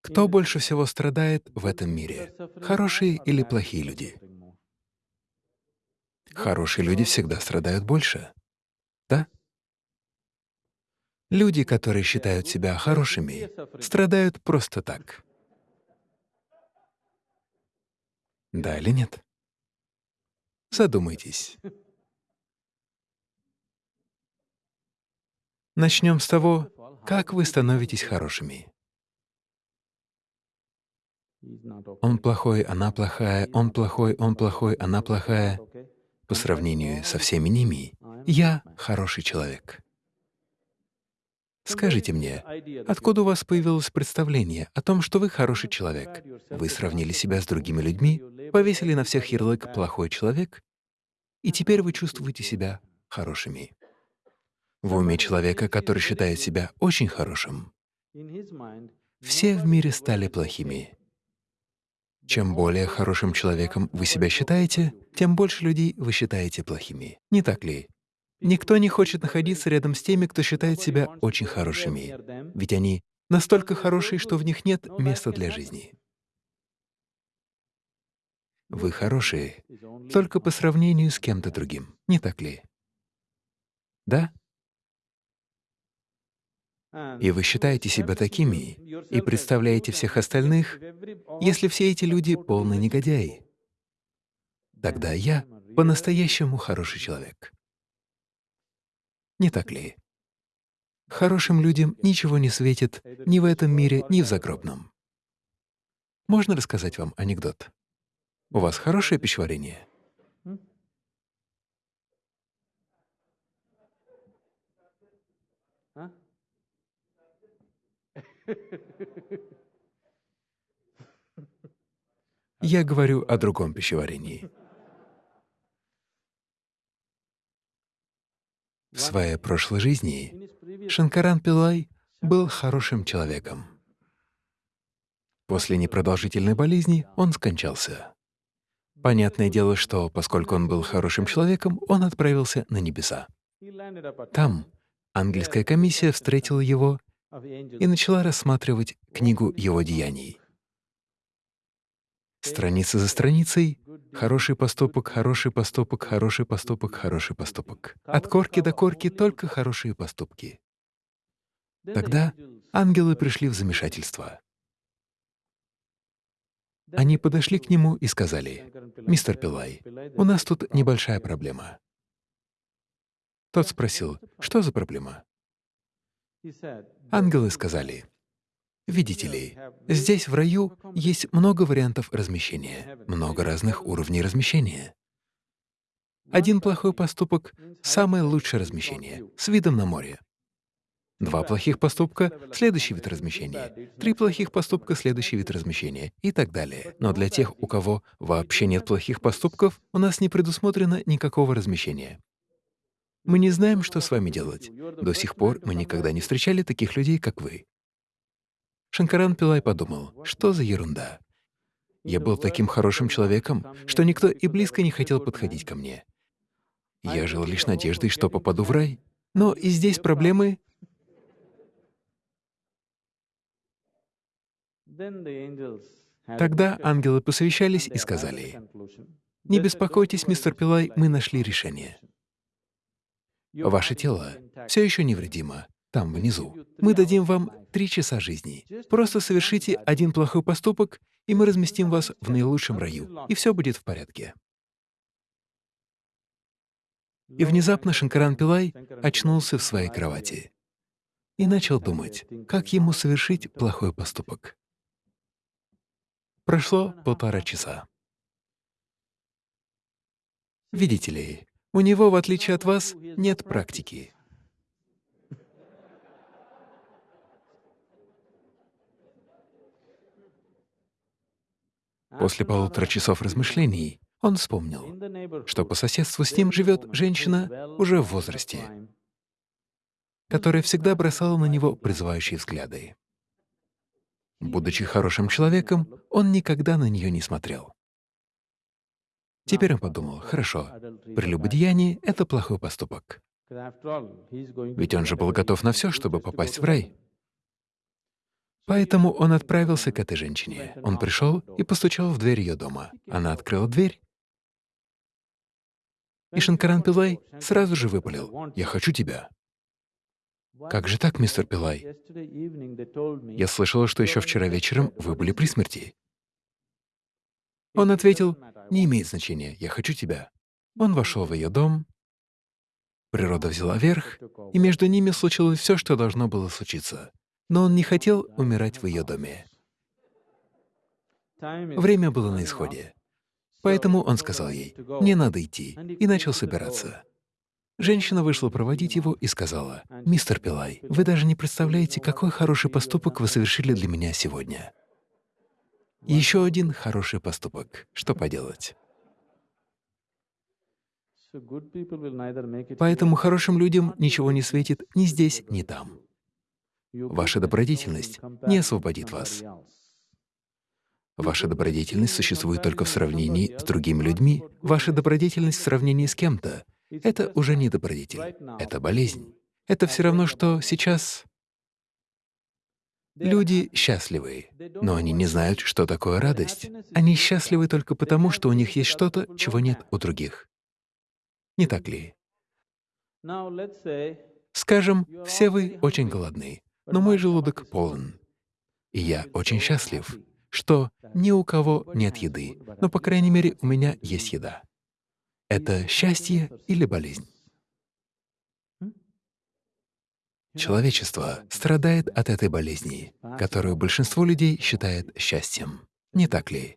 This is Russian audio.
Кто больше всего страдает в этом мире? Хорошие или плохие люди? Хорошие люди всегда страдают больше. Да? Люди, которые считают себя хорошими, страдают просто так. Да или нет? Задумайтесь. Начнем с того, как вы становитесь хорошими. Он плохой, она плохая, он плохой, он плохой, она плохая. По сравнению со всеми ними, я хороший человек. Скажите мне, откуда у вас появилось представление о том, что вы хороший человек? Вы сравнили себя с другими людьми, повесили на всех ярлык «плохой человек», и теперь вы чувствуете себя хорошими. В уме человека, который считает себя очень хорошим, все в мире стали плохими. Чем более хорошим человеком вы себя считаете, тем больше людей вы считаете плохими. Не так ли? Никто не хочет находиться рядом с теми, кто считает себя очень хорошими, ведь они настолько хорошие, что в них нет места для жизни. Вы хорошие только по сравнению с кем-то другим, не так ли? Да? И вы считаете себя такими и представляете всех остальных, если все эти люди — полные негодяи. Тогда я по-настоящему хороший человек. Не так ли? Хорошим людям ничего не светит ни в этом мире, ни в загробном. Можно рассказать вам анекдот? У вас хорошее пищеварение? Я говорю о другом пищеварении. В своей прошлой жизни Шанкаран Пилай был хорошим человеком. После непродолжительной болезни он скончался. Понятное дело, что поскольку он был хорошим человеком, он отправился на небеса. Там ангельская комиссия встретила его и начала рассматривать книгу его деяний. Страница за страницей — хороший поступок, хороший поступок, хороший поступок, хороший поступок. От корки до корки только хорошие поступки. Тогда ангелы пришли в замешательство. Они подошли к нему и сказали, «Мистер Пилай, у нас тут небольшая проблема». Тот спросил, «Что за проблема?» Ангелы сказали, «Видите ли, здесь, в раю, есть много вариантов размещения, много разных уровней размещения. Один плохой поступок — самое лучшее размещение, с видом на море. Два плохих поступка — следующий вид размещения. Три плохих поступка — следующий вид размещения и так далее. Но для тех, у кого вообще нет плохих поступков, у нас не предусмотрено никакого размещения. Мы не знаем, что с вами делать. До сих пор мы никогда не встречали таких людей, как вы. Шанкаран Пилай подумал, что за ерунда. Я был таким хорошим человеком, что никто и близко не хотел подходить ко мне. Я жил лишь надеждой, что попаду в рай. Но и здесь проблемы Тогда ангелы посовещались и сказали, «Не беспокойтесь, мистер Пилай, мы нашли решение. Ваше тело все еще невредимо, там, внизу. Мы дадим вам три часа жизни. Просто совершите один плохой поступок, и мы разместим вас в наилучшем раю, и все будет в порядке». И внезапно Шанкаран Пилай очнулся в своей кровати и начал думать, как ему совершить плохой поступок. Прошло полтора часа. Видите ли, у него, в отличие от вас, нет практики. После полутора часов размышлений он вспомнил, что по соседству с ним живет женщина уже в возрасте, которая всегда бросала на него призывающие взгляды. Будучи хорошим человеком, он никогда на нее не смотрел. Теперь он подумал, хорошо, прелюбодеяние — это плохой поступок. Ведь он же был готов на все, чтобы попасть в рай. Поэтому он отправился к этой женщине. Он пришел и постучал в дверь ее дома. Она открыла дверь, и Шанкаран Пилай сразу же выпалил, «Я хочу тебя». «Как же так, мистер Пилай? Я слышала, что еще вчера вечером вы были при смерти». Он ответил, «Не имеет значения, я хочу тебя». Он вошел в ее дом, природа взяла верх, и между ними случилось все, что должно было случиться. Но он не хотел умирать в ее доме. Время было на исходе. Поэтому он сказал ей, «Мне надо идти», и начал собираться. Женщина вышла проводить его и сказала, «Мистер Пилай, вы даже не представляете, какой хороший поступок вы совершили для меня сегодня». Еще один хороший поступок. Что поделать? Поэтому хорошим людям ничего не светит ни здесь, ни там. Ваша добродетельность не освободит вас. Ваша добродетельность существует только в сравнении с другими людьми. Ваша добродетельность в сравнении с кем-то — это уже не добродетель, это болезнь. Это все равно, что сейчас люди счастливы, но они не знают, что такое радость. Они счастливы только потому, что у них есть что-то, чего нет у других. Не так ли? Скажем, все вы очень голодны, но мой желудок полон, и я очень счастлив, что ни у кого нет еды, но, по крайней мере, у меня есть еда. Это счастье или болезнь? Человечество страдает от этой болезни, которую большинство людей считает счастьем. Не так ли?